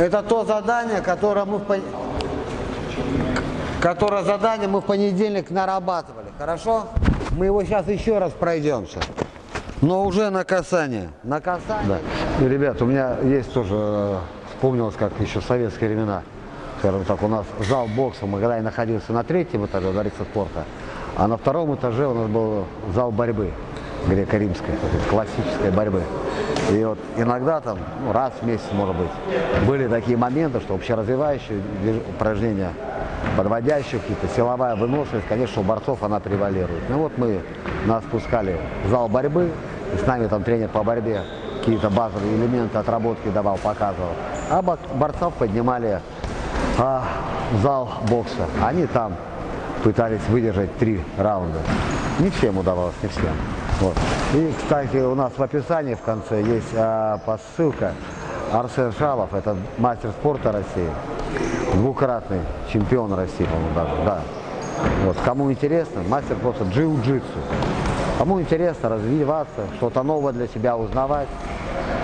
Это то задание, которое мы в пон- которое задание мы в понедельник нарабатывали. Хорошо? Мы его сейчас еще раз пройдемся. Но уже на касание. На касание. Да. И, ребят, у меня есть тоже, э, вспомнилось, как еще советские времена. Скажем так, у нас зал бокса, мы когда я находился на третьем этаже дворца спорта, а на втором этаже у нас был зал борьбы греко-римской, классической борьбы. И вот иногда там, ну, раз в месяц, может быть, были такие моменты, что общеразвивающие движ- упражнения, подводящие какие-то, силовая выносливость, конечно, у борцов она превалирует. Ну вот мы нас спускали в зал борьбы, и с нами там тренер по борьбе какие-то базовые элементы отработки давал, показывал. А бо- борцов поднимали а, в зал бокса. Они там пытались выдержать три раунда. Не всем удавалось, не всем. Вот. И, кстати, у нас в описании в конце есть а, посылка. Арсен Шалов, это мастер спорта России, двукратный чемпион России, по-моему, даже, да. Вот. Кому интересно, мастер просто джиу-джитсу. Кому интересно развиваться, что-то новое для себя узнавать,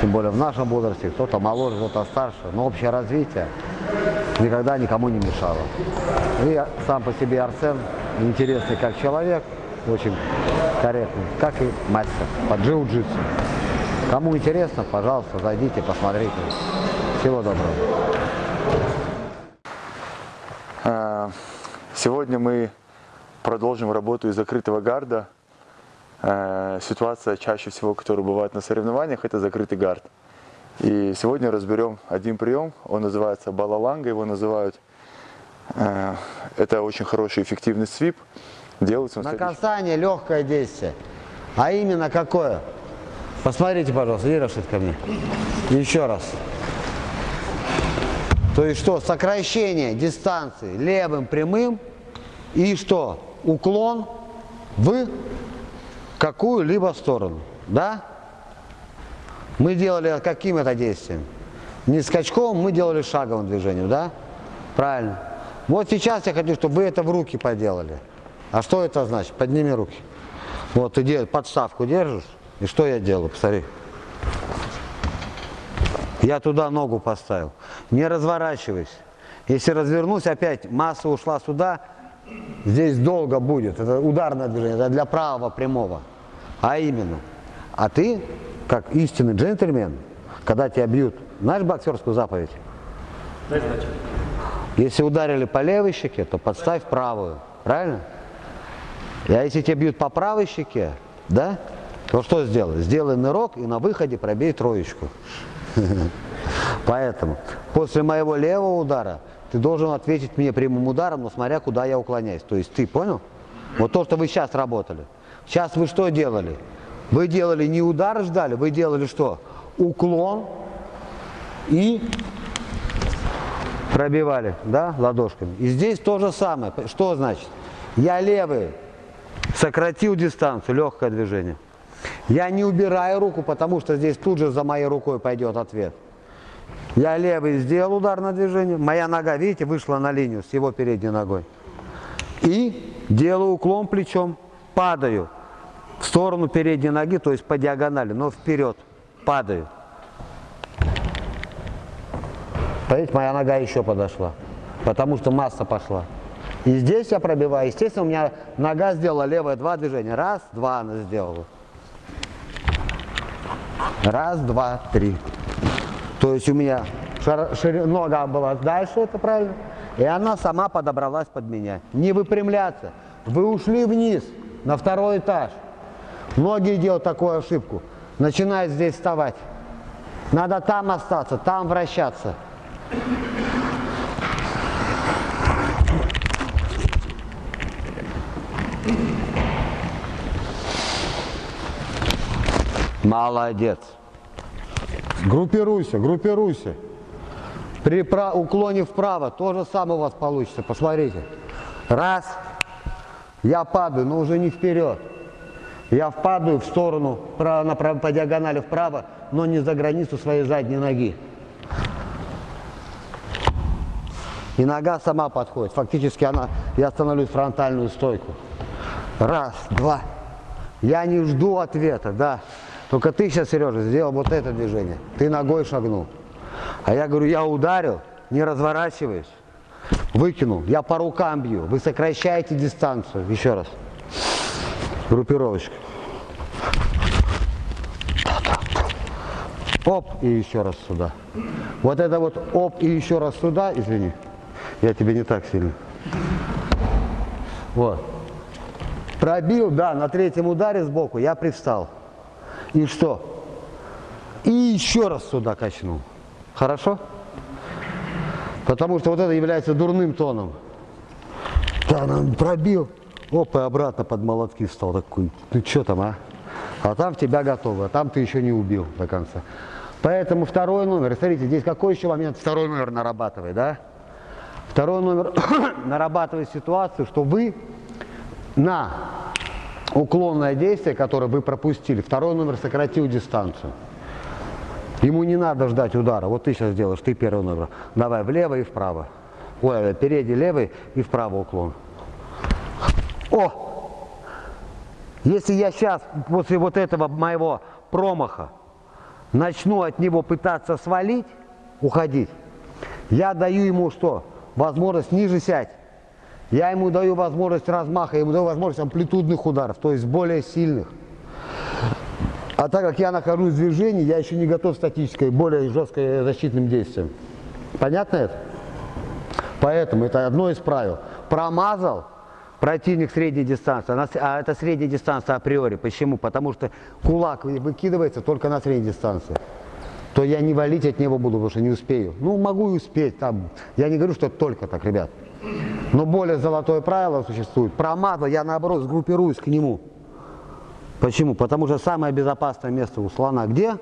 тем более в нашем возрасте, кто-то моложе, кто-то старше, но общее развитие никогда никому не мешало. И сам по себе Арсен интересный как человек, очень корректный, как и мастер по джиу-джитсу. Кому интересно, пожалуйста, зайдите, посмотрите. Всего доброго. Э, Сегодня мы продолжим работу из закрытого гарда. Э, Ситуация чаще всего, которая бывает на соревнованиях, это закрытый гард. И сегодня разберем один прием, он называется балаланга, его называют. Э, Это очень хороший эффективный свип. Делается На касание легкое действие. А именно какое? Посмотрите, пожалуйста, иди, Рашид, ко мне. Еще раз. То есть что? Сокращение дистанции левым прямым и что? Уклон в какую-либо сторону. Да? Мы делали каким это действием? Не скачком, мы делали шаговым движением, да? Правильно. Вот сейчас я хочу, чтобы вы это в руки поделали. А что это значит? Подними руки. Вот ты подставку держишь, и что я делаю? Посмотри. Я туда ногу поставил. Не разворачивайся. Если развернусь, опять масса ушла сюда, здесь долго будет. Это ударное движение, это для правого прямого. А именно. А ты, как истинный джентльмен, когда тебя бьют, знаешь боксерскую заповедь? Если ударили по левой щеке, то подставь правую. Правильно? А если тебя бьют по правой щеке, да, то что сделай? Сделай нырок и на выходе пробей троечку. Поэтому после моего левого удара ты должен ответить мне прямым ударом, но смотря куда я уклоняюсь. То есть ты понял? Вот то, что вы сейчас работали. Сейчас вы что делали? Вы делали не удар ждали, вы делали что? Уклон и пробивали, да, ладошками. И здесь то же самое. Что значит? Я левый сократил дистанцию, легкое движение. Я не убираю руку, потому что здесь тут же за моей рукой пойдет ответ. Я левый сделал ударное движение, моя нога, видите, вышла на линию с его передней ногой. И делаю уклон плечом, падаю в сторону передней ноги, то есть по диагонали, но вперед, падаю. Видите, моя нога еще подошла, потому что масса пошла. И здесь я пробиваю. Естественно, у меня нога сделала левое два движения. Раз, два она сделала. Раз, два, три. То есть у меня шар- шири- нога была дальше, это правильно, и она сама подобралась под меня. Не выпрямляться. Вы ушли вниз, на второй этаж. Многие делают такую ошибку. Начинают здесь вставать. Надо там остаться, там вращаться. Молодец. Группируйся, группируйся. При уклоне вправо то же самое у вас получится. Посмотрите. Раз. Я падаю, но уже не вперед. Я впадаю в сторону, право, направо, по диагонали вправо, но не за границу своей задней ноги. И нога сама подходит. Фактически она, я становлюсь в фронтальную стойку. Раз, два. Я не жду ответа, да. Только ты сейчас, Сережа, сделал вот это движение. Ты ногой шагнул. А я говорю, я ударил, не разворачиваюсь. Выкинул. Я по рукам бью. Вы сокращаете дистанцию. Еще раз. Группировочка. Оп, и еще раз сюда. Вот это вот оп, и еще раз сюда, извини. Я тебе не так сильно. Вот. Пробил, да, на третьем ударе сбоку я привстал. И что? И еще раз сюда качнул. Хорошо? Потому что вот это является дурным тоном. Да, пробил. Оп, и обратно под молотки встал такой. Ну что там, а? А там в тебя готово, а там ты еще не убил до конца. Поэтому второй номер, смотрите, здесь какой еще момент второй номер нарабатывает, да? Второй номер нарабатывает ситуацию, что вы на уклонное действие, которое вы пропустили, второй номер сократил дистанцию. Ему не надо ждать удара. Вот ты сейчас делаешь, ты первый номер. Давай влево и вправо. Ой, впереди левый и вправо уклон. О! Если я сейчас, после вот этого моего промаха, начну от него пытаться свалить, уходить, я даю ему что? Возможность ниже сядь. Я ему даю возможность размаха, я ему даю возможность амплитудных ударов, то есть более сильных. А так как я нахожусь в движении, я еще не готов статической, более жесткой защитным действием. Понятно это? Поэтому это одно из правил. Промазал противник средней дистанции, а, а это средняя дистанция априори. Почему? Потому что кулак вы- выкидывается только на средней дистанции. То я не валить от него буду, потому что не успею. Ну, могу и успеть. Там. Я не говорю, что только так, ребят. Но более золотое правило существует. Промазал, я наоборот сгруппируюсь к нему. Почему? Потому что самое безопасное место у слона где?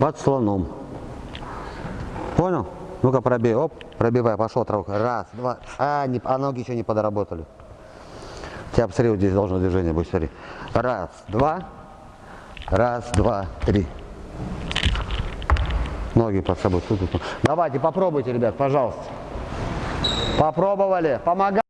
Под слоном. Понял? Ну-ка пробей. Оп, пробивай, пошел травка. Раз, два. А, не, а ноги еще не подработали. Тебя посмотри, вот здесь должно движение быть, смотри. Раз, два. Раз, два, три. Ноги под собой. Давайте, попробуйте, ребят, пожалуйста. Попробовали. Помогай.